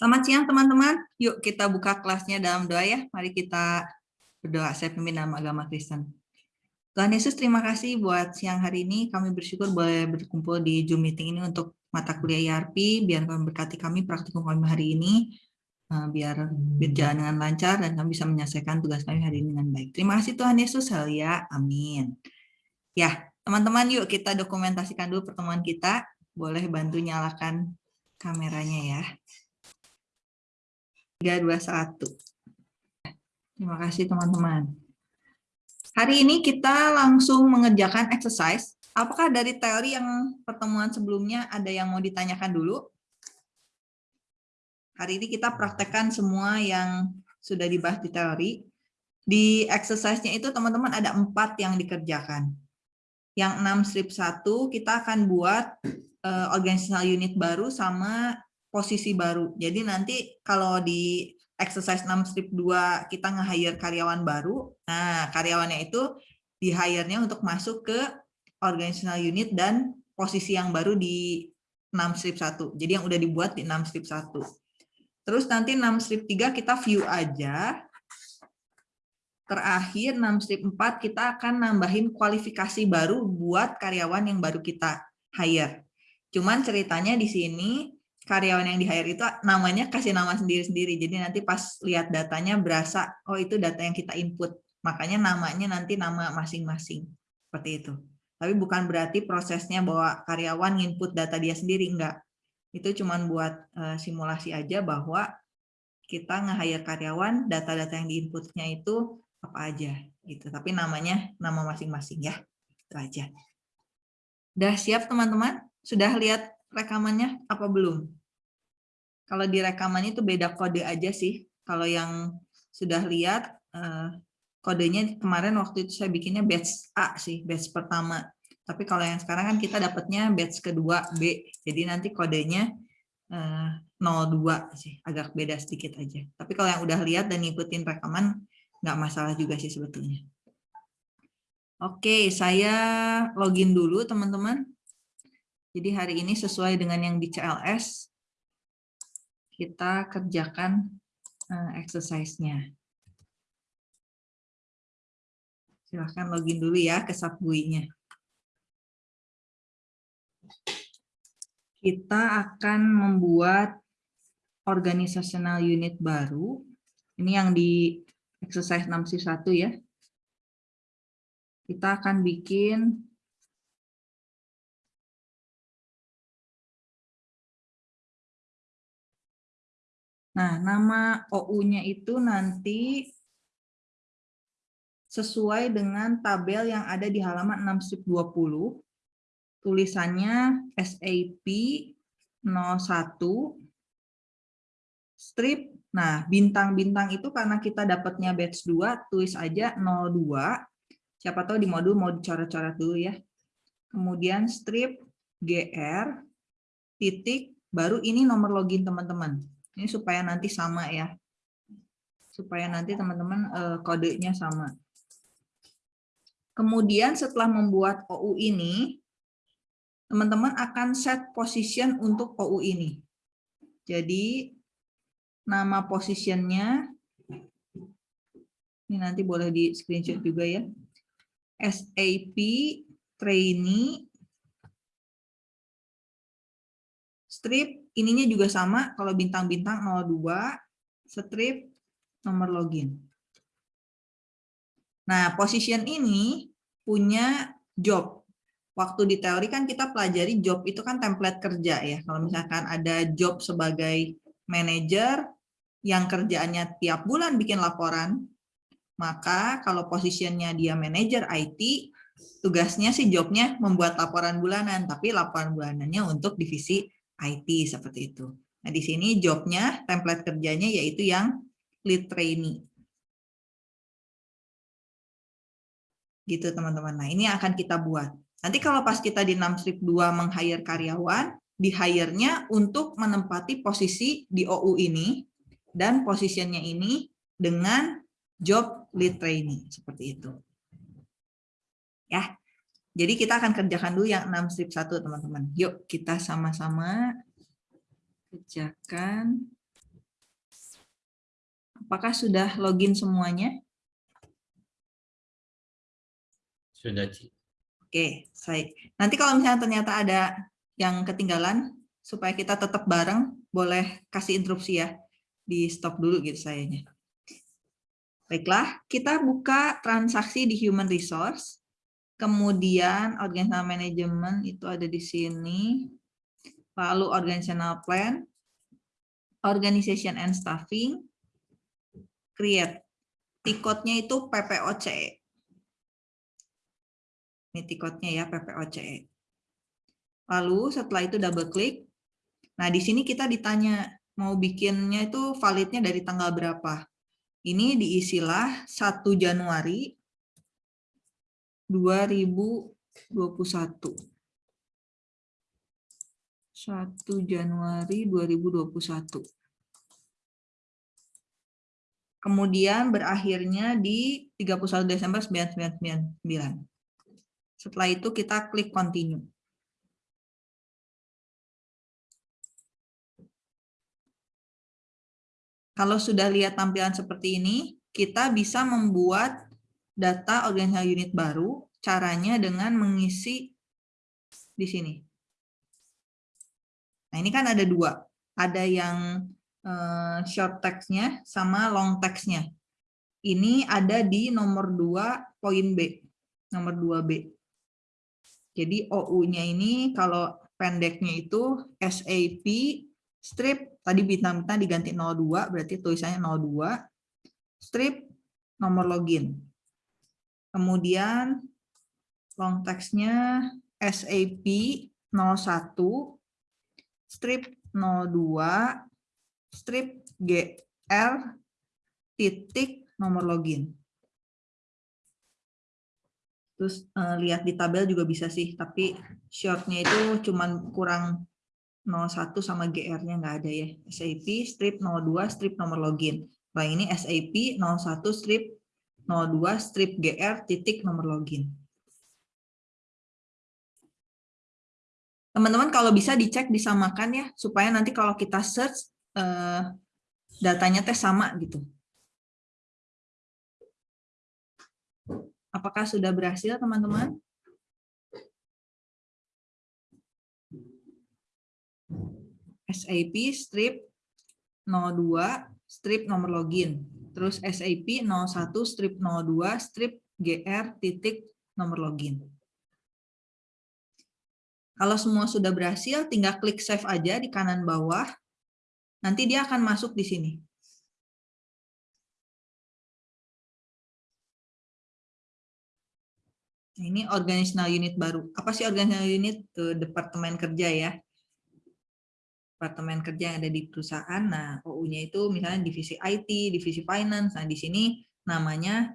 Selamat siang teman-teman. Yuk kita buka kelasnya dalam doa ya. Mari kita berdoa. Saya pimpin dalam agama Kristen. Tuhan Yesus terima kasih buat siang hari ini. Kami bersyukur boleh berkumpul di Zoom meeting ini untuk mata kuliah IRP. Biar kami berkati kami praktikum kami hari ini. Eh, biar berjalan dengan lancar dan kami bisa menyelesaikan tugas kami hari ini dengan baik. Terima kasih Tuhan Yesus. Halia. Amin. Ya, teman-teman yuk kita dokumentasikan dulu pertemuan kita. Boleh bantu nyalakan kameranya ya. 321. Terima kasih teman-teman. Hari ini kita langsung mengerjakan exercise. Apakah dari teori yang pertemuan sebelumnya ada yang mau ditanyakan dulu? Hari ini kita praktekkan semua yang sudah dibahas di teori. Di exercise-nya itu teman-teman ada empat yang dikerjakan. Yang 6 strip 1 kita akan buat uh, organizational unit baru sama posisi baru. Jadi nanti kalau di exercise 6 strip 2 kita nge-hire karyawan baru, nah karyawannya itu di-hire-nya untuk masuk ke organizational unit dan posisi yang baru di 6 strip 1. Jadi yang udah dibuat di 6 strip 1. Terus nanti 6 strip 3 kita view aja. Terakhir 6 strip 4 kita akan nambahin kualifikasi baru buat karyawan yang baru kita hire. Cuman ceritanya di sini karyawan yang di hire itu namanya kasih nama sendiri-sendiri. Jadi nanti pas lihat datanya berasa, oh itu data yang kita input. Makanya namanya nanti nama masing-masing. Seperti itu. Tapi bukan berarti prosesnya bahwa karyawan input data dia sendiri, enggak. Itu cuma buat uh, simulasi aja bahwa kita nge-hire karyawan, data-data yang diinputnya itu apa aja. gitu. Tapi namanya nama masing-masing ya. Itu aja. Udah siap teman-teman? Sudah lihat rekamannya apa belum? Kalau di rekaman itu beda kode aja sih. Kalau yang sudah lihat uh, kodenya kemarin waktu itu saya bikinnya batch A sih, batch pertama. Tapi kalau yang sekarang kan kita dapatnya batch kedua B. Jadi nanti kodenya eh, 02 sih, agak beda sedikit aja. Tapi kalau yang udah lihat dan ngikutin rekaman nggak masalah juga sih sebetulnya. Oke, saya login dulu teman-teman. Jadi hari ini sesuai dengan yang di CLS, kita kerjakan uh, exercise-nya. Silahkan login dulu ya ke Subgui-nya. Kita akan membuat organizational unit baru. Ini yang di exercise 61 ya. Kita akan bikin Nah, nama OU-nya itu nanti sesuai dengan tabel yang ada di halaman 620. Tulisannya SAP 01 strip. Nah, bintang-bintang itu karena kita dapatnya batch 2, tulis aja 02. Siapa tahu di modul mau dicoret-coret dulu ya. Kemudian strip GR titik baru ini nomor login teman-teman. Ini supaya nanti sama ya. Supaya nanti teman-teman uh, kodenya sama. Kemudian setelah membuat OU ini, teman-teman akan set position untuk OU ini. Jadi nama positionnya, ini nanti boleh di screenshot juga ya. SAP trainee strip ininya juga sama, kalau bintang-bintang 02, strip, nomor login. Nah, position ini punya job. Waktu di teori kan kita pelajari job itu kan template kerja ya. Kalau misalkan ada job sebagai manager yang kerjaannya tiap bulan bikin laporan, maka kalau posisinya dia manager IT, tugasnya sih jobnya membuat laporan bulanan, tapi laporan bulanannya untuk divisi IT seperti itu. Nah, di sini jobnya, template kerjanya yaitu yang lead trainee. Gitu teman-teman. Nah, ini akan kita buat. Nanti kalau pas kita di 6 strip 2 meng-hire karyawan, di-hire-nya untuk menempati posisi di OU ini, dan posisinya ini dengan job lead trainee. Seperti itu. Ya, jadi kita akan kerjakan dulu yang 6 strip 1 teman-teman. Yuk kita sama-sama kerjakan Apakah sudah login semuanya? Sudah, Ci. Oke, baik. Nanti kalau misalnya ternyata ada yang ketinggalan, supaya kita tetap bareng, boleh kasih interupsi ya. Di stop dulu gitu sayanya. Baiklah, kita buka transaksi di human resource. Kemudian organizational management itu ada di sini. Lalu organizational plan, organization and staffing, create. Tikotnya itu PPOCE. Ini tikotnya ya PPOCE. Lalu setelah itu double klik. Nah, di sini kita ditanya mau bikinnya itu validnya dari tanggal berapa. Ini diisilah 1 Januari 2021. 1 Januari 2021. Kemudian berakhirnya di 31 Desember 1999. Setelah itu kita klik continue. Kalau sudah lihat tampilan seperti ini, kita bisa membuat data organisasi unit baru, caranya dengan mengisi di sini. Nah, ini kan ada dua. Ada yang uh, short text-nya sama long text-nya. Ini ada di nomor 2 poin B. Nomor 2B. Jadi OU-nya ini kalau pendeknya itu SAP strip tadi bintang-bintang diganti 02 berarti tulisannya 02 strip nomor login kemudian long text-nya SAP 01 strip 02 strip GR titik nomor login terus uh, lihat di tabel juga bisa sih tapi shortnya itu cuman kurang 01 sama GR-nya nggak ada ya. SAP strip 02 strip nomor login. Nah ini SAP 01 strip 02 strip GR titik nomor login. Teman-teman kalau bisa dicek disamakan ya, supaya nanti kalau kita search eh, datanya teh sama gitu. Apakah sudah berhasil teman-teman? SAP strip 02 strip nomor login. Terus SAP 01 strip 02 strip GR titik nomor login. Kalau semua sudah berhasil, tinggal klik save aja di kanan bawah. Nanti dia akan masuk di sini. Ini organizational unit baru. Apa sih organizational unit? Ke Departemen Kerja ya departemen kerja yang ada di perusahaan. Nah, OU-nya itu misalnya divisi IT, divisi finance. Nah, di sini namanya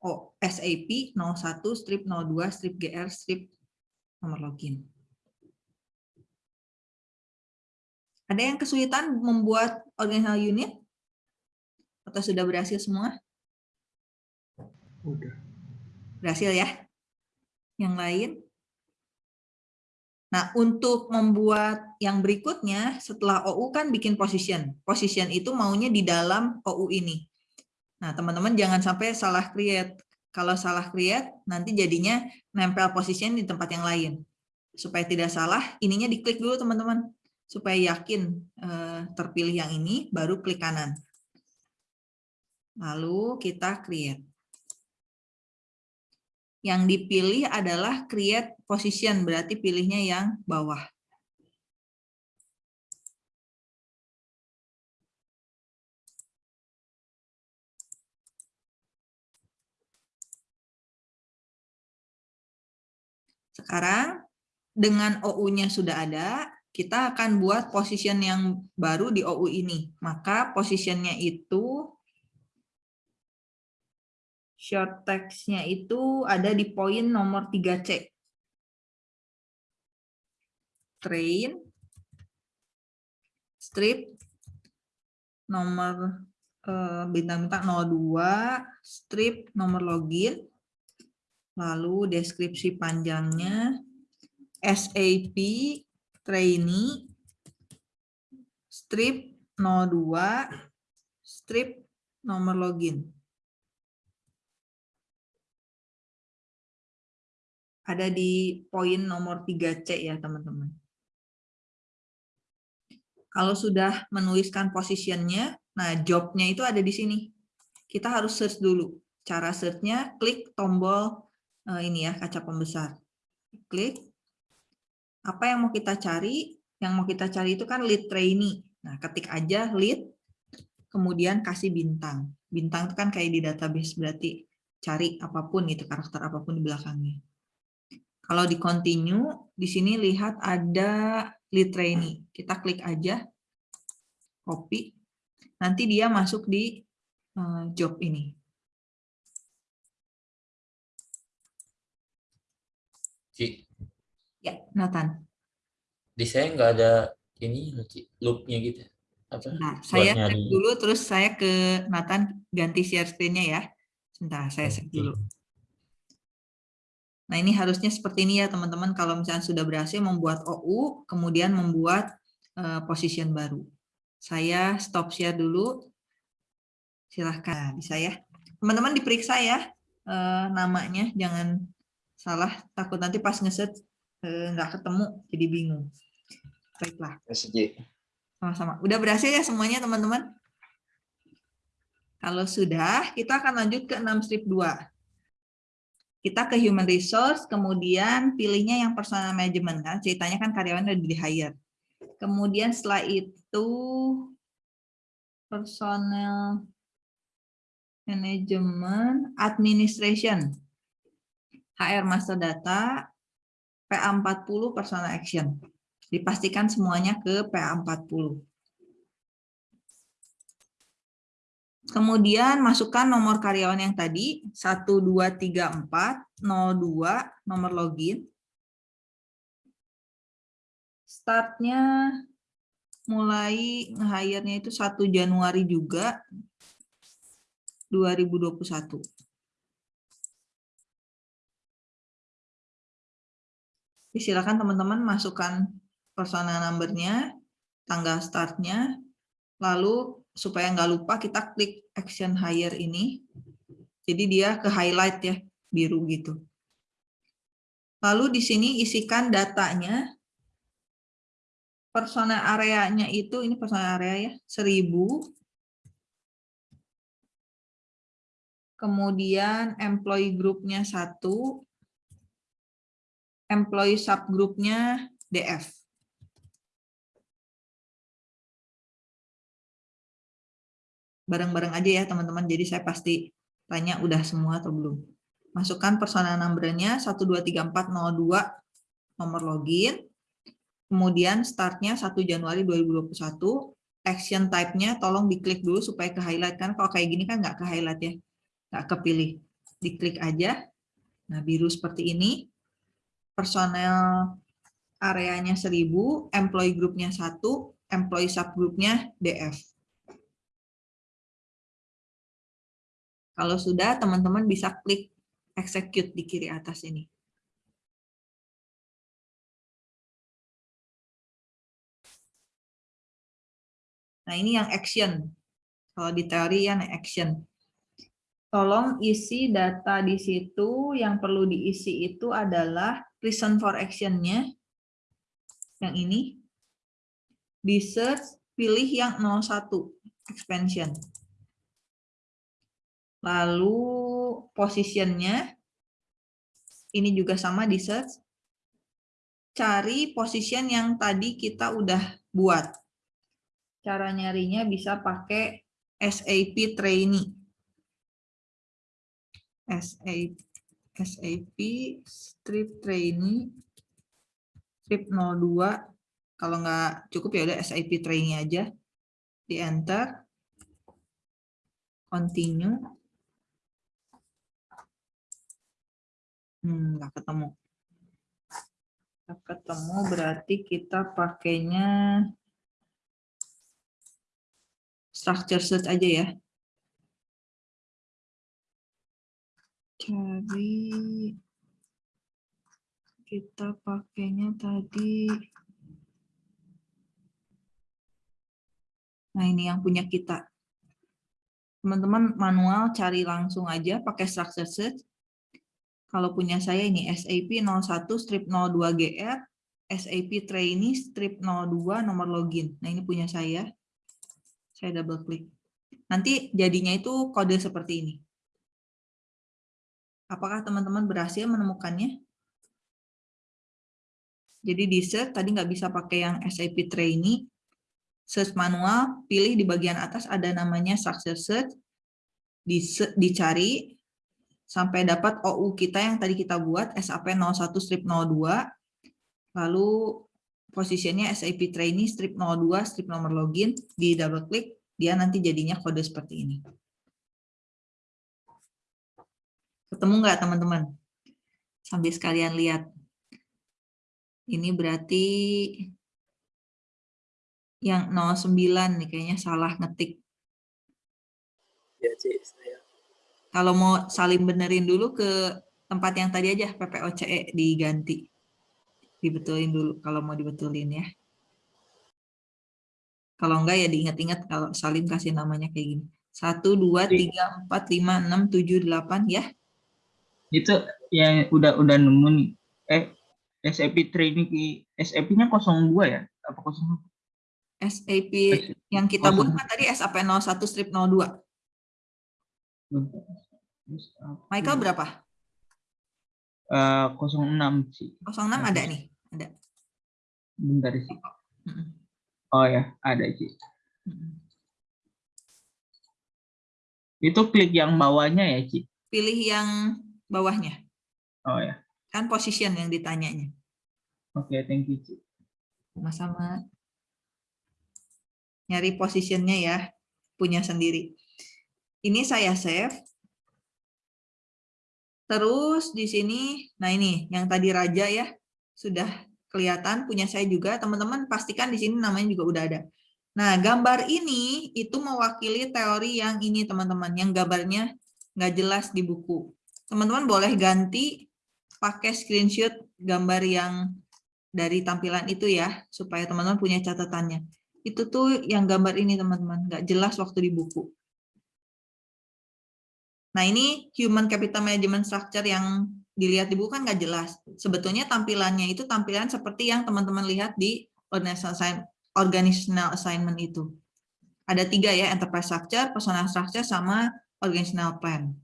oh, SAP 01 strip 02 strip GR strip nomor login. Ada yang kesulitan membuat organizational unit? Atau sudah berhasil semua? Udah. Berhasil ya? Yang lain? Nah, untuk membuat yang berikutnya, setelah OU kan bikin position. Position itu maunya di dalam OU ini. Nah, teman-teman jangan sampai salah create. Kalau salah create, nanti jadinya nempel position di tempat yang lain. Supaya tidak salah, ininya diklik dulu teman-teman. Supaya yakin eh, terpilih yang ini, baru klik kanan. Lalu kita create. Yang dipilih adalah create position, berarti pilihnya yang bawah. Sekarang dengan OU-nya sudah ada, kita akan buat position yang baru di OU ini. Maka positionnya itu short text-nya itu ada di poin nomor 3C. Train, strip, nomor eh, bintang-bintang 02, strip, nomor login, lalu deskripsi panjangnya, SAP, trainee, strip 02, strip nomor login. Ada di poin nomor 3C ya, teman-teman. Kalau sudah menuliskan positionnya, nah jobnya itu ada di sini. Kita harus search dulu. Cara searchnya klik tombol eh, ini ya, kaca pembesar. Klik. Apa yang mau kita cari? Yang mau kita cari itu kan lead trainee. Nah, ketik aja lead, kemudian kasih bintang. Bintang itu kan kayak di database, berarti cari apa pun itu, karakter apa pun di belakangnya. Kalau di continue, di sini lihat ada lead trainee. Kita klik aja, copy. Nanti dia masuk di eh, job ini. Ci, Ya, Nathan. di saya nggak ada ini loopnya gitu. Apa? Nah, saya nyari. dulu, terus saya ke Nathan ganti share screen-nya ya. Sebentar, saya Oke. dulu. Nah, ini harusnya seperti ini ya, teman-teman. Kalau misalnya sudah berhasil membuat OU, kemudian membuat eh, position baru. Saya stop share dulu. Silahkan, bisa ya. Teman-teman diperiksa ya eh, namanya, jangan salah. Takut nanti pas ngeset eh, nggak ketemu, jadi bingung. Baiklah. Sama-sama. Udah berhasil ya semuanya, teman-teman? Kalau sudah, kita akan lanjut ke 6 strip 2. Kita ke human resource, kemudian pilihnya yang personal management. Kan? Ceritanya kan karyawan udah di hire. Kemudian setelah itu, personal management, administration, HR master data, PA40 personal action. Dipastikan semuanya ke PA40. Kemudian masukkan nomor karyawan yang tadi 1234 02 nomor login. Startnya mulai nge-hire-nya itu 1 Januari juga 2021. Jadi Silakan teman-teman masukkan personal number-nya, tanggal start-nya, lalu supaya nggak lupa kita klik action hire ini. Jadi dia ke highlight ya, biru gitu. Lalu di sini isikan datanya. Personal areanya itu, ini personal area ya, 1000. Kemudian employee group-nya 1. Employee subgroup-nya DF. Bareng-bareng aja ya teman-teman. Jadi saya pasti tanya udah semua atau belum. Masukkan personal number-nya 123402 nomor login. Kemudian startnya 1 Januari 2021. Action type-nya tolong diklik dulu supaya ke highlight kan kalau kayak gini kan nggak ke highlight ya. Nggak kepilih. Diklik aja. Nah, biru seperti ini. Personel areanya 1000, employee group-nya 1, employee subgroup-nya DF. Kalau sudah, teman-teman bisa klik execute di kiri atas ini. Nah, ini yang action. Kalau di teori yang action. Tolong isi data di situ, yang perlu diisi itu adalah reason for action-nya. Yang ini. Di search, pilih yang 01, expansion. Lalu positionnya, ini juga sama di search. Cari position yang tadi kita udah buat. Cara nyarinya bisa pakai SAP trainee. SAP, SAP strip trainee strip 02 kalau nggak cukup ya udah SAP trainee aja di enter continue Hmm, nggak ketemu. Nggak ketemu berarti kita pakainya structure search aja ya. Cari kita pakainya tadi. Nah ini yang punya kita. Teman-teman manual cari langsung aja pakai structure search. Kalau punya saya ini SAP 01 strip 02 GR, SAP trainee strip 02 nomor login. Nah ini punya saya. Saya double klik. Nanti jadinya itu kode seperti ini. Apakah teman-teman berhasil menemukannya? Jadi di search tadi nggak bisa pakai yang SAP trainee. Search manual, pilih di bagian atas ada namanya success search. Dicari sampai dapat OU kita yang tadi kita buat SAP 01 strip 02. Lalu posisinya SAP trainee strip 02 strip nomor login di double klik dia nanti jadinya kode seperti ini. Ketemu nggak teman-teman? Sambil sekalian lihat. Ini berarti yang 09 nih kayaknya salah ngetik. Ya, Cik. Kalau mau saling benerin dulu ke tempat yang tadi aja PPOCE diganti. Dibetulin dulu kalau mau dibetulin ya. Kalau enggak ya diingat-ingat kalau Salim kasih namanya kayak gini. 1, 2, 3, 4, 5, 6, 7, 8 ya. Itu yang udah udah nemu nih. Eh SAP training SAP-nya 02 ya? Apa 01? SAP yang kita buat kan tadi SAP 01 strip 02. Michael berapa? Uh, 06 sih. 06 ada nih, ada. Bentar sih. Oh ya, ada sih. Itu klik yang bawahnya ya, Ci? Pilih yang bawahnya. Oh ya. Kan position yang ditanyanya. Oke, okay, thank you, Ci. Sama-sama. Nyari positionnya ya, punya sendiri. Ini saya save. Terus di sini, nah ini yang tadi raja ya, sudah kelihatan punya saya juga. Teman-teman pastikan di sini namanya juga udah ada. Nah, gambar ini itu mewakili teori yang ini teman-teman, yang gambarnya nggak jelas di buku. Teman-teman boleh ganti pakai screenshot gambar yang dari tampilan itu ya, supaya teman-teman punya catatannya. Itu tuh yang gambar ini teman-teman, nggak jelas waktu di buku. Nah ini human capital management structure yang dilihat di buku kan nggak jelas. Sebetulnya tampilannya itu tampilan seperti yang teman-teman lihat di organizational assignment itu. Ada tiga ya, enterprise structure, personal structure, sama organizational plan.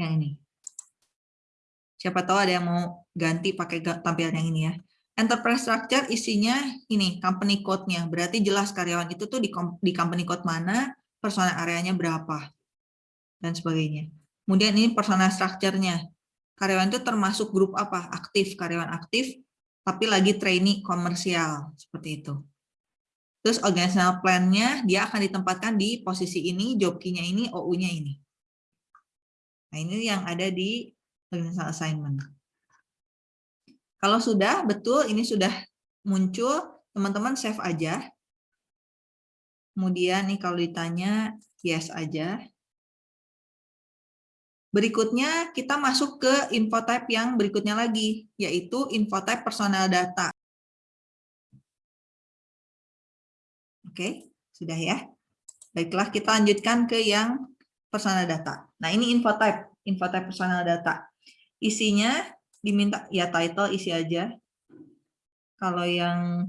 Yang ini. Siapa tahu ada yang mau ganti pakai tampilan yang ini ya. Enterprise structure isinya ini, company code-nya. Berarti jelas karyawan itu tuh di, di company code mana, personal areanya berapa, dan sebagainya. Kemudian ini personal structure-nya. Karyawan itu termasuk grup apa? Aktif, karyawan aktif, tapi lagi trainee komersial, seperti itu. Terus organizational plan-nya, dia akan ditempatkan di posisi ini, job key-nya ini, OU-nya ini. Nah, ini yang ada di organizational assignment. Kalau sudah betul ini sudah muncul, teman-teman save aja. Kemudian nih kalau ditanya yes aja. Berikutnya kita masuk ke info type yang berikutnya lagi, yaitu info type personal data. Oke, sudah ya. Baiklah, kita lanjutkan ke yang personal data. Nah, ini info type, info type personal data. Isinya diminta ya title isi aja. Kalau yang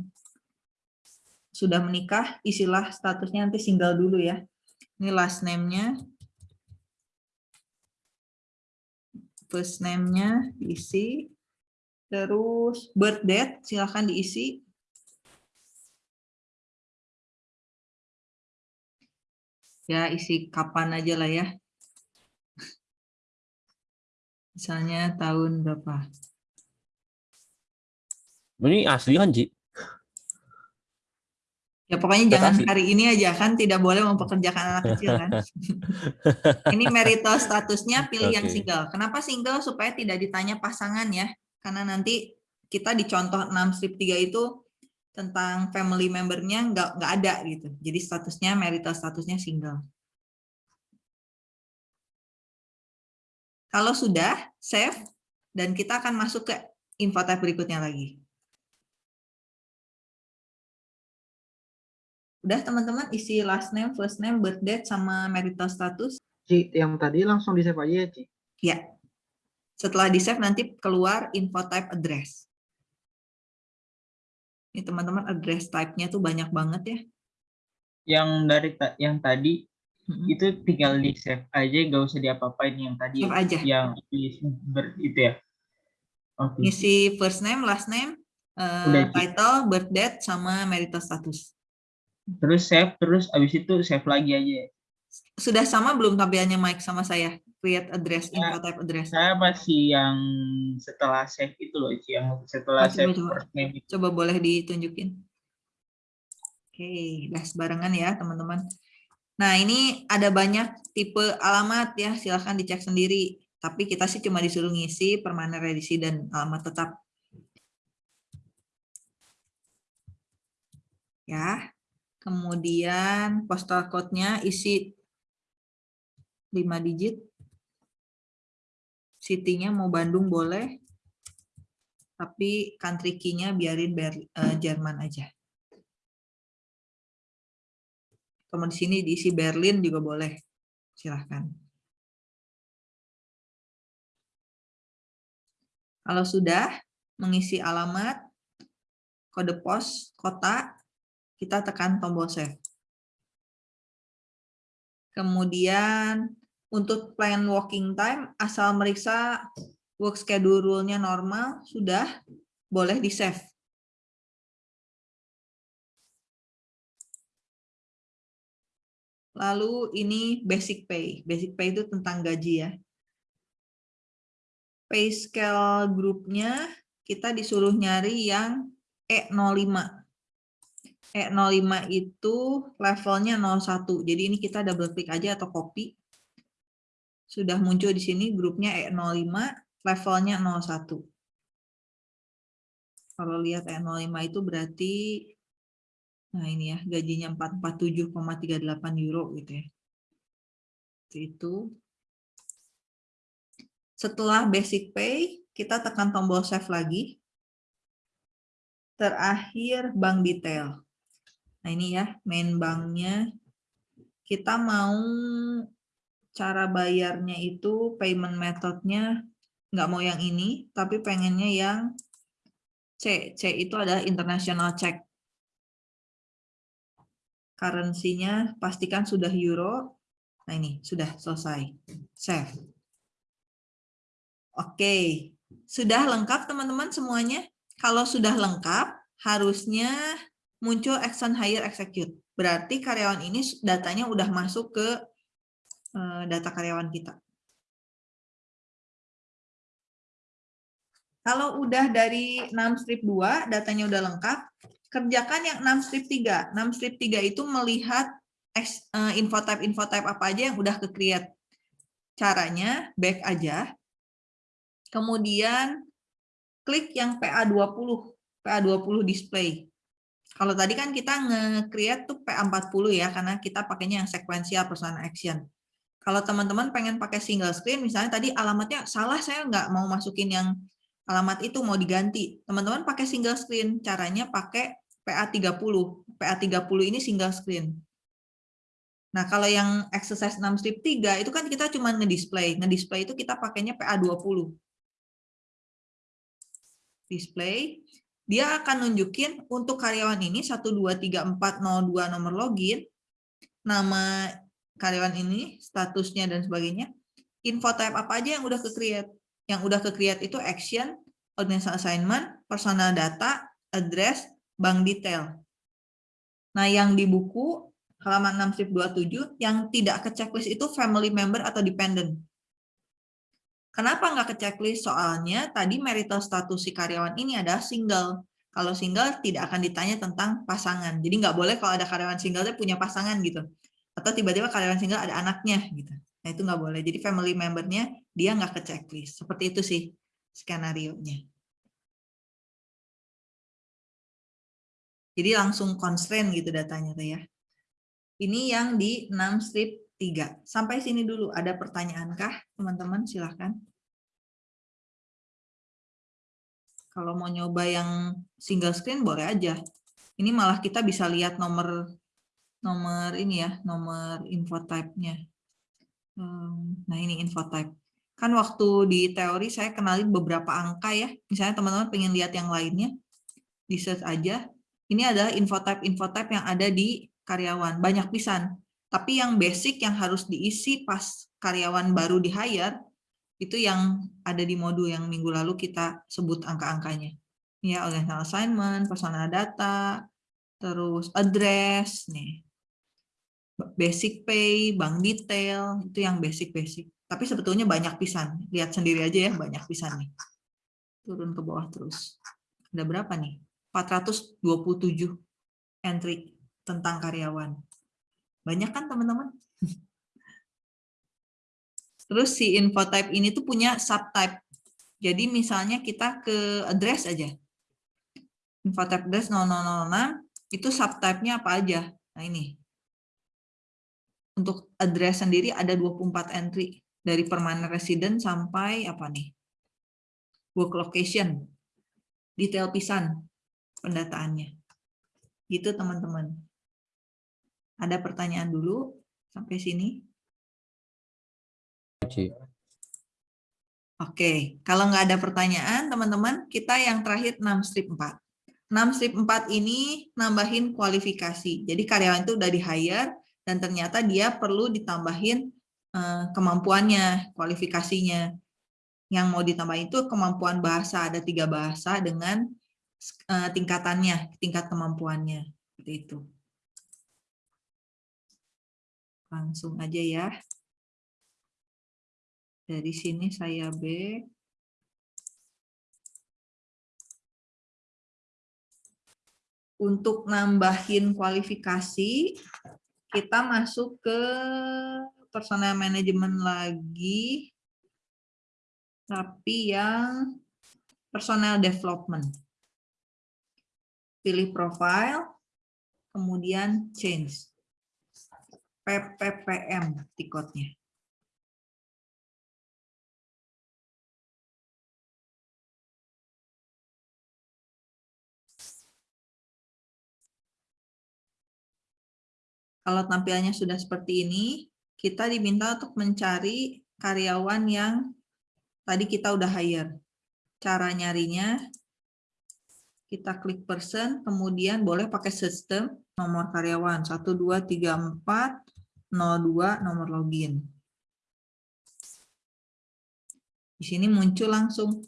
sudah menikah, isilah statusnya nanti single dulu ya. Ini last name-nya. First name-nya diisi. Terus birth date silahkan diisi. Ya, isi kapan aja lah ya. Misalnya tahun berapa? Ini asli kan, Ji? Ya pokoknya jangan hari ini aja kan tidak boleh mempekerjakan anak kecil kan. ini marital statusnya pilih okay. yang single. Kenapa single? Supaya tidak ditanya pasangan ya. Karena nanti kita di contoh 6 strip 3 itu tentang family membernya nggak nggak ada gitu. Jadi statusnya marital statusnya single. Kalau sudah, save, dan kita akan masuk ke info tab berikutnya lagi. Udah teman-teman isi last name, first name, birth date, sama marital status. Ci, yang tadi langsung di save aja ya, Ci? Ya. Setelah di save nanti keluar info type address. Ini teman-teman address type-nya tuh banyak banget ya. Yang dari ta- yang tadi Mm-mm. itu tinggal di save aja, nggak usah diapa-apain yang tadi Save aja. yang di ber- itu ya. Oke. Ngisi first name, last name, Udah, Ci. title, birth date, sama marital status. Terus save, terus abis itu save lagi aja. Sudah sama belum tampilannya Mike sama saya? Create address, Ya. info type address. Saya masih yang setelah save itu loh, yang setelah Oh, save coba. first itu. Coba boleh ditunjukin. Oke, udah sebarengan ya teman-teman. Nah ini ada banyak tipe alamat ya, silahkan dicek sendiri. Tapi kita sih cuma disuruh ngisi permanen residency dan alamat tetap. Ya, kemudian postal code-nya isi 5 digit. City-nya mau Bandung boleh, tapi country key-nya biarin eh, Jerman aja. Kalau di sini diisi Berlin juga boleh. Silahkan. Kalau sudah mengisi alamat, kode pos, kota, kita tekan tombol save. Kemudian untuk plan working time, asal meriksa work schedule-nya normal, sudah boleh di save. Lalu ini basic pay. Basic pay itu tentang gaji ya. Pay scale grupnya kita disuruh nyari yang E05. E05 itu levelnya 01. Jadi ini kita double klik aja atau copy. Sudah muncul di sini grupnya E05, levelnya 01. Kalau lihat E05 itu berarti Nah ini ya, gajinya 447,38 euro gitu ya. Itu. Setelah basic pay, kita tekan tombol save lagi. Terakhir bank detail. Nah ini ya, main banknya. Kita mau cara bayarnya itu, payment methodnya nggak mau yang ini, tapi pengennya yang C. C itu adalah international check currency-nya pastikan sudah euro. Nah ini sudah selesai. Save. Oke, sudah lengkap teman-teman semuanya? Kalau sudah lengkap, harusnya muncul action hire execute. Berarti karyawan ini datanya udah masuk ke eh, data karyawan kita. Kalau udah dari 6 strip 2, datanya udah lengkap, kerjakan yang 6 strip 3. 6 strip 3 itu melihat eh, info type info type apa aja yang udah ke-create. Caranya back aja. Kemudian klik yang PA20, PA20 display. Kalau tadi kan kita nge-create tuh PA40 ya karena kita pakainya yang sequential personal action. Kalau teman-teman pengen pakai single screen, misalnya tadi alamatnya salah, saya nggak mau masukin yang alamat itu mau diganti. Teman-teman pakai single screen, caranya pakai PA30. PA30 ini single screen. Nah, kalau yang exercise 6 strip 3 itu kan kita cuma ngedisplay. Ngedisplay itu kita pakainya PA20. Display, dia akan nunjukin untuk karyawan ini 1234002 nomor login, nama karyawan ini, statusnya dan sebagainya. Info type apa aja yang udah ke-create? Yang udah ke-create itu action, organizational assignment, personal data, address, bank detail. Nah, yang di buku halaman 6 strip 27 yang tidak ke checklist itu family member atau dependent. Kenapa nggak ke checklist? Soalnya tadi marital status si karyawan ini adalah single. Kalau single tidak akan ditanya tentang pasangan. Jadi nggak boleh kalau ada karyawan single dia punya pasangan gitu. Atau tiba-tiba karyawan single ada anaknya gitu. Nah itu nggak boleh. Jadi family membernya dia nggak ke checklist. Seperti itu sih skenario-nya. Jadi langsung constraint gitu datanya tuh ya. Ini yang di 6 strip 3. Sampai sini dulu. Ada pertanyaankah teman-teman? Silahkan. Kalau mau nyoba yang single screen boleh aja. Ini malah kita bisa lihat nomor nomor ini ya, nomor info type-nya. Nah ini info type. Kan waktu di teori saya kenalin beberapa angka ya. Misalnya teman-teman pengen lihat yang lainnya, di search aja. Ini adalah info type-info type yang ada di karyawan. Banyak pisan. Tapi yang basic yang harus diisi pas karyawan baru di hire, itu yang ada di modul yang minggu lalu kita sebut angka-angkanya. Ya, organizational assignment, personal data, terus address, nih basic pay, bank detail, itu yang basic-basic. Tapi sebetulnya banyak pisan. Lihat sendiri aja ya, banyak pisan nih. Turun ke bawah terus. Ada berapa nih? 427 entry tentang karyawan. Banyak kan teman-teman? Terus si info type ini tuh punya subtype. Jadi misalnya kita ke address aja. Info type address 0006, itu subtype-nya apa aja? Nah ini, untuk address sendiri ada 24 entry dari permanent resident sampai apa nih work location detail pisan pendataannya gitu teman-teman ada pertanyaan dulu sampai sini. Oke, kalau nggak ada pertanyaan, teman-teman, kita yang terakhir 6 strip 4. 6 strip 4 ini nambahin kualifikasi. Jadi karyawan itu udah di-hire, dan ternyata dia perlu ditambahin uh, kemampuannya, kualifikasinya. Yang mau ditambah itu kemampuan bahasa, ada tiga bahasa dengan uh, tingkatannya, tingkat kemampuannya. Seperti itu. Langsung aja ya. Dari sini saya B. Untuk nambahin kualifikasi, kita masuk ke personal management lagi, tapi yang personal development. Pilih profile, kemudian change. PPPM tiketnya. Kalau tampilannya sudah seperti ini, kita diminta untuk mencari karyawan yang tadi kita udah hire. Cara nyarinya, kita klik person, kemudian boleh pakai sistem, nomor karyawan, 1, 2, 3, 4, 02, nomor login. Di sini muncul langsung.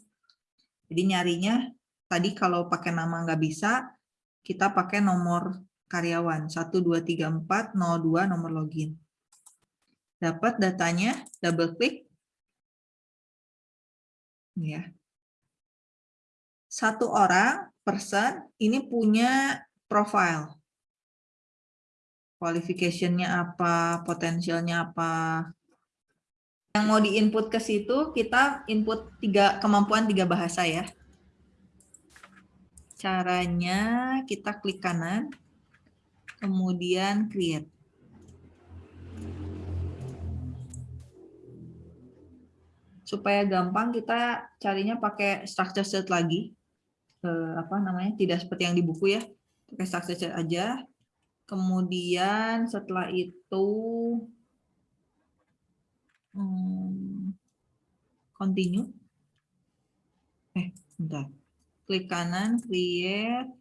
Jadi nyarinya, tadi kalau pakai nama nggak bisa, kita pakai nomor karyawan 123402 nomor login. Dapat datanya, double klik. Ya. Satu orang, person, ini punya profile. Qualification-nya apa, potensialnya apa. Yang mau diinput ke situ, kita input tiga kemampuan tiga bahasa ya. Caranya kita klik kanan, kemudian create. Supaya gampang kita carinya pakai structure set lagi. Eh, apa namanya? Tidak seperti yang di buku ya. Pakai structure set aja. Kemudian setelah itu hmm, continue. Eh, bentar. Klik kanan, create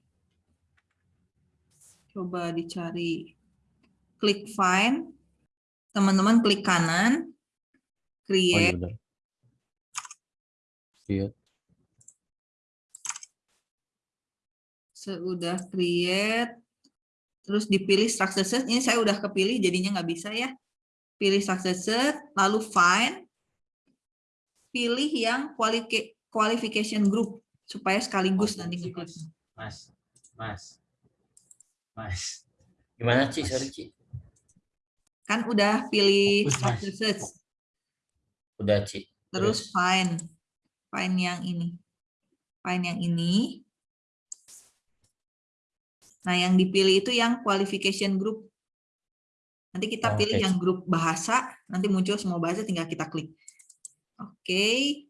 Coba dicari klik find. Teman-teman klik kanan, create. Oh, iya Sudah create, terus dipilih structure set. Ini saya udah kepilih, jadinya nggak bisa ya. Pilih structure set, lalu find. Pilih yang qualification group supaya sekaligus nanti Mas, mas, Mas. Gimana Ci? Sorry Ci. Kan udah pilih Fokus, search. Udah Ci. Terus find. Find yang ini. Find yang ini. Nah, yang dipilih itu yang qualification group. Nanti kita Oh, pilih yang grup bahasa, nanti muncul semua bahasa tinggal kita klik. Oke.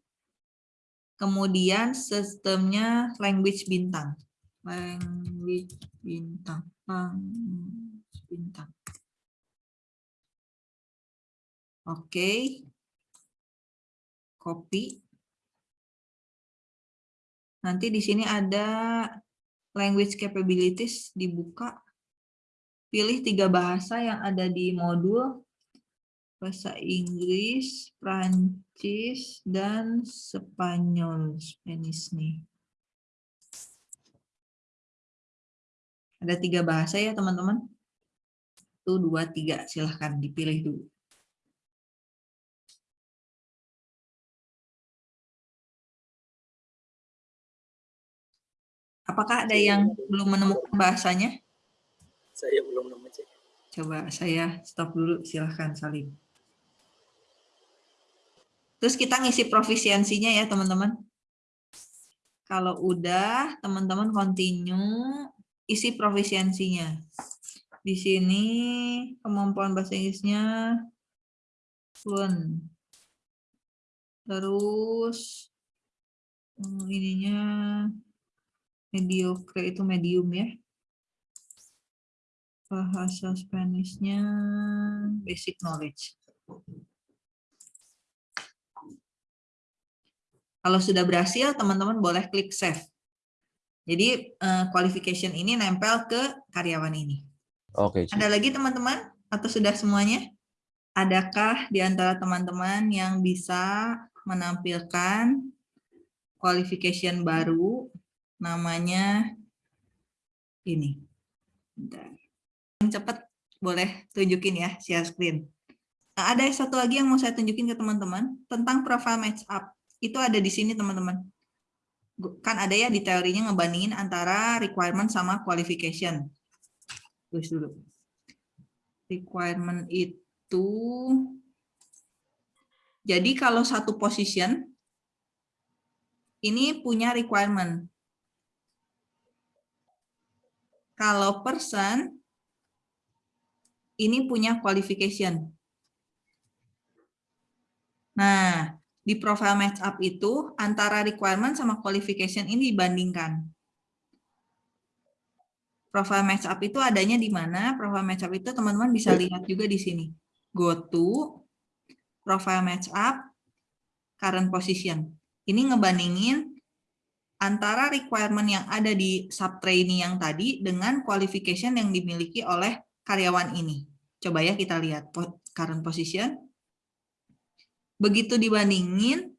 Kemudian sistemnya language bintang. language bintang language bintang oke copy nanti di sini ada language capabilities dibuka pilih tiga bahasa yang ada di modul bahasa Inggris, Prancis, dan Spanyol. Spanish nih. Ada tiga bahasa ya teman-teman. Satu, dua, tiga. Silahkan dipilih dulu. Apakah ada yang belum menemukan bahasanya? Saya belum nemu, Cik. Coba saya stop dulu, silahkan Salim. Terus kita ngisi profisiensinya ya teman-teman. Kalau udah, teman-teman continue, isi profisiensinya. Di sini kemampuan bahasa Inggrisnya fluent. Terus hmm, ininya mediocre itu medium ya. Bahasa Spanishnya basic knowledge. Kalau sudah berhasil, teman-teman boleh klik save. Jadi uh, qualification ini nempel ke karyawan ini. Oke. Ada lagi teman-teman? Atau sudah semuanya? Adakah di antara teman-teman yang bisa menampilkan qualification baru namanya ini. Yang cepat boleh tunjukin ya share screen. Nah, ada satu lagi yang mau saya tunjukin ke teman-teman tentang profile match up itu ada di sini teman-teman. Kan ada ya di teorinya ngebandingin antara requirement sama qualification. Tulis dulu. Requirement itu, jadi kalau satu position, ini punya requirement. Kalau person, ini punya qualification. Nah, di profile match up itu antara requirement sama qualification ini dibandingkan. Profile match up itu adanya di mana? Profile match up itu teman-teman bisa lihat juga di sini. Go to profile match up current position. Ini ngebandingin antara requirement yang ada di sub trainee yang tadi dengan qualification yang dimiliki oleh karyawan ini. Coba ya kita lihat current position. Begitu dibandingin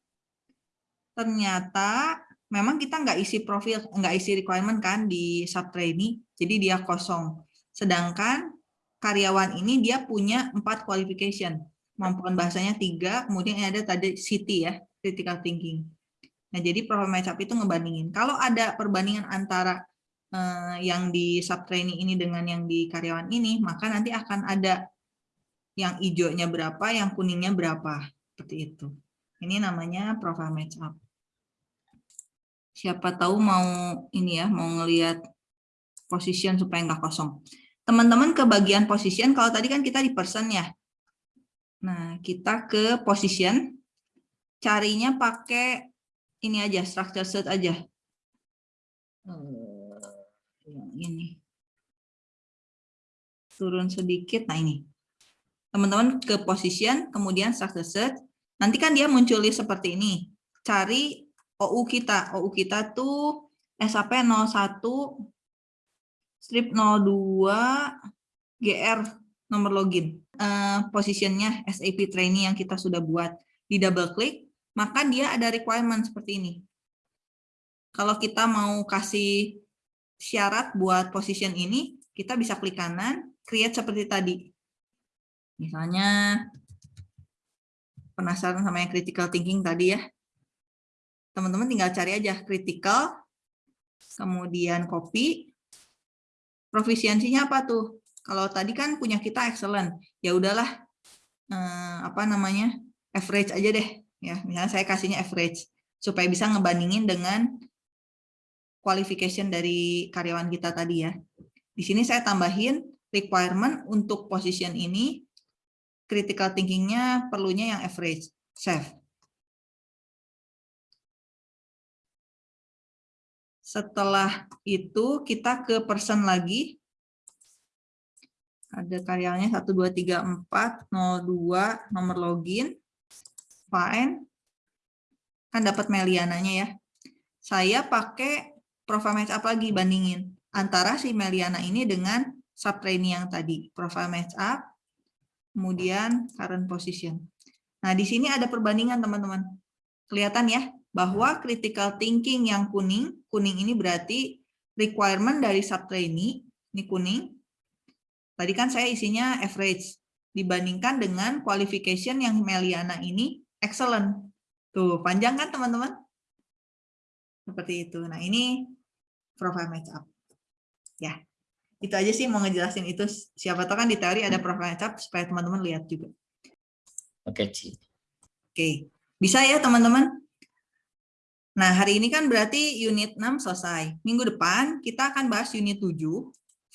ternyata memang kita nggak isi profil nggak isi requirement kan di sub trainee jadi dia kosong. Sedangkan karyawan ini dia punya empat qualification. Kemampuan bahasanya tiga kemudian ada tadi city ya critical thinking nah jadi profile match itu ngebandingin kalau ada perbandingan antara eh, yang di sub trainee ini dengan yang di karyawan ini maka nanti akan ada yang hijaunya berapa yang kuningnya berapa seperti itu. Ini namanya profile match up. Siapa tahu mau ini ya, mau ngelihat position supaya nggak kosong. Teman-teman ke bagian position, kalau tadi kan kita di person ya. Nah, kita ke position, carinya pakai ini aja, structure set aja. Eh, yang ini. Turun sedikit, nah ini teman-teman ke position, kemudian structure search, nanti kan dia muncul seperti ini. Cari OU kita. OU kita tuh SAP 01 strip 02 GR nomor login. Uh, positionnya SAP trainee yang kita sudah buat. Di double klik, maka dia ada requirement seperti ini. Kalau kita mau kasih syarat buat position ini, kita bisa klik kanan, create seperti tadi Misalnya penasaran sama yang critical thinking tadi ya. Teman-teman tinggal cari aja critical, kemudian copy, profisiensinya apa tuh? Kalau tadi kan punya kita excellent, ya udahlah eh, apa namanya average aja deh ya. Misalnya saya kasihnya average supaya bisa ngebandingin dengan qualification dari karyawan kita tadi ya. Di sini saya tambahin requirement untuk position ini critical thinking-nya perlunya yang average, save. Setelah itu kita ke person lagi. Ada karyawannya 1, 2, 3, 4, 02, nomor login, kan dapat Meliananya ya. Saya pakai profile match up lagi bandingin antara si Meliana ini dengan sub trainee yang tadi, profile match up, kemudian current position. Nah, di sini ada perbandingan teman-teman. Kelihatan ya, bahwa critical thinking yang kuning, kuning ini berarti requirement dari sub trainee, ini kuning. Tadi kan saya isinya average, dibandingkan dengan qualification yang Meliana ini excellent. Tuh, panjang kan teman-teman? Seperti itu. Nah, ini profile match up. Ya, itu aja sih mau ngejelasin itu. Siapa tahu kan di teori ada profile match up supaya teman-teman lihat juga. Oke, Ci. Oke, bisa ya teman-teman? Nah, hari ini kan berarti unit 6 selesai. Minggu depan kita akan bahas unit 7.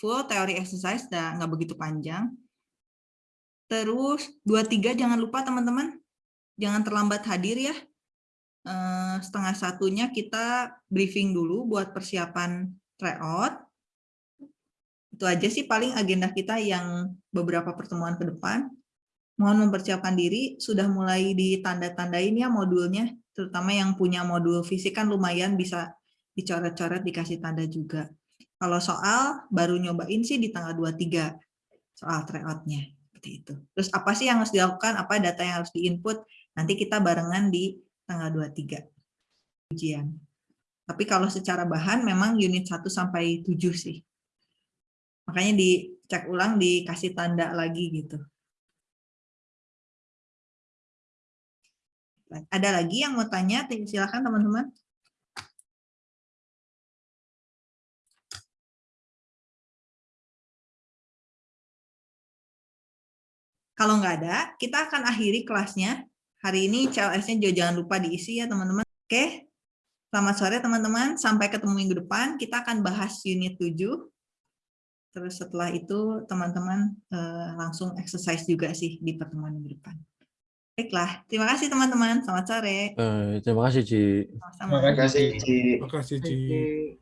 Full teori exercise, dan nggak begitu panjang. Terus, 23 jangan lupa teman-teman. Jangan terlambat hadir ya. Eh, setengah satunya kita briefing dulu buat persiapan tryout. Itu aja sih paling agenda kita yang beberapa pertemuan ke depan mohon mempersiapkan diri, sudah mulai ditanda-tandain ya modulnya, terutama yang punya modul fisik kan lumayan bisa dicoret-coret, dikasih tanda juga. Kalau soal, baru nyobain sih di tanggal 23, soal tryout-nya. Seperti itu. Terus apa sih yang harus dilakukan, apa data yang harus diinput, nanti kita barengan di tanggal 23 ujian. Tapi kalau secara bahan memang unit 1 sampai 7 sih. Makanya dicek ulang, dikasih tanda lagi gitu. Ada lagi yang mau tanya? Silakan teman-teman. Kalau nggak ada, kita akan akhiri kelasnya. Hari ini CLS-nya juga jangan lupa diisi ya teman-teman. Oke, selamat sore teman-teman. Sampai ketemu minggu depan. Kita akan bahas unit 7. Terus setelah itu teman-teman eh, langsung exercise juga sih di pertemuan minggu depan. Baiklah, terima kasih teman-teman. Selamat sore. Eh, terima kasih, Ci. Terima kasih, Ci. Terima kasih, Ci. Oke.